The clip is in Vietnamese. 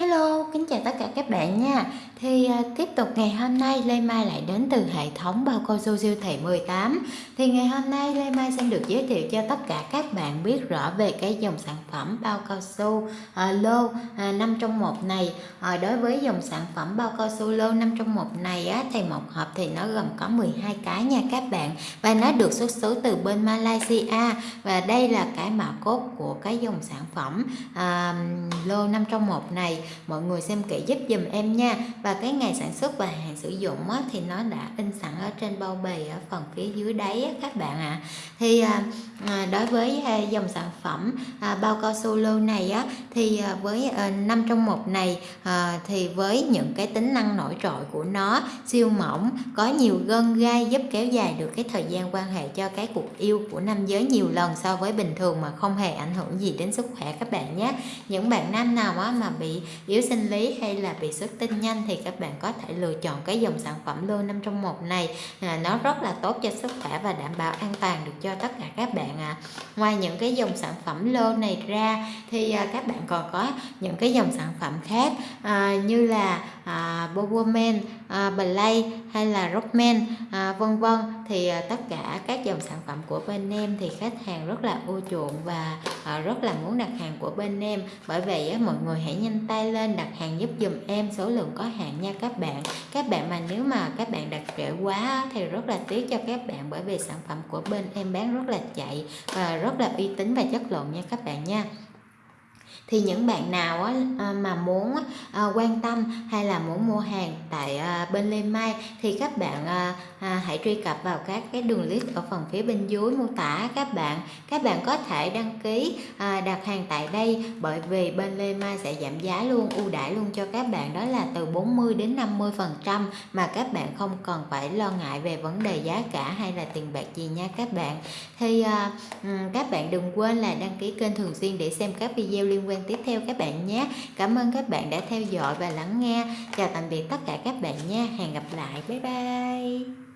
Hello, kính chào tất cả các bạn nha. Thì à, tiếp tục ngày hôm nay Lê Mai lại đến từ hệ thống bao cao su siêu thị 18. Thì ngày hôm nay Lê Mai xin được giới thiệu cho tất cả các bạn biết rõ về cái dòng sản phẩm bao cao su à, lô à, 5 trong 1 này. À, đối với dòng sản phẩm bao cao su lô 5 trong 1 này á, thì một hộp thì nó gồm có 12 cái nha các bạn. Và nó được xuất xứ từ bên Malaysia. Và đây là cái mã cốt của cái dòng sản phẩm à, lô 5 trong 1 này mọi người xem kỹ giúp dùm em nha và và cái ngày sản xuất và hạn sử dụng á, thì nó đã in sẵn ở trên bao bì ở phần phía dưới đáy á, các bạn ạ à. thì à, à, đối với à, dòng sản phẩm à, bao cao su lô này á thì à, với à, 5 trong một này à, thì với những cái tính năng nổi trội của nó siêu mỏng có nhiều gân gai giúp kéo dài được cái thời gian quan hệ cho cái cuộc yêu của nam giới nhiều lần so với bình thường mà không hề ảnh hưởng gì đến sức khỏe các bạn nhé những bạn nam nào á, mà bị yếu sinh lý hay là bị xuất tinh nhanh thì các bạn có thể lựa chọn cái dòng sản phẩm lô 5 trong một này à, nó rất là tốt cho sức khỏe và đảm bảo an toàn được cho tất cả các bạn ạ à. ngoài những cái dòng sản phẩm lô này ra thì à, các bạn còn có những cái dòng sản phẩm khác à, như là à, Boboman, à, Play hay là Rockman à, vân vân. Thì à, tất cả các dòng sản phẩm của bên em thì khách hàng rất là ưa chuộng và à, rất là muốn đặt hàng của bên em. Bởi vậy á, mọi người hãy nhanh tay lên đặt hàng giúp dùm em. Số lượng có hạn nha các bạn. Các bạn mà nếu mà các bạn đặt trễ quá thì rất là tiếc cho các bạn. Bởi vì sản phẩm của bên em bán rất là chạy và rất là uy tín và chất lượng nha các bạn nha thì những bạn nào á, à, mà muốn à, quan tâm hay là muốn mua hàng tại à, bên Lê Mai thì các bạn hãy truy cập vào các cái đường link ở phần phía bên dưới mô tả các bạn. Các bạn có thể đăng ký đặt hàng tại đây bởi vì bên Lê Mai sẽ giảm giá luôn ưu đãi luôn cho các bạn. Đó là từ 40 đến 50 phần trăm mà các bạn không cần phải lo ngại về vấn đề giá cả hay là tiền bạc gì nha các bạn. Thì các bạn đừng quên là đăng ký kênh thường xuyên để xem các video liên quan tiếp theo các bạn nhé. Cảm ơn các bạn đã theo dõi và lắng nghe. Chào tạm biệt tất cả các bạn nha. Hẹn gặp lại. Bye bye.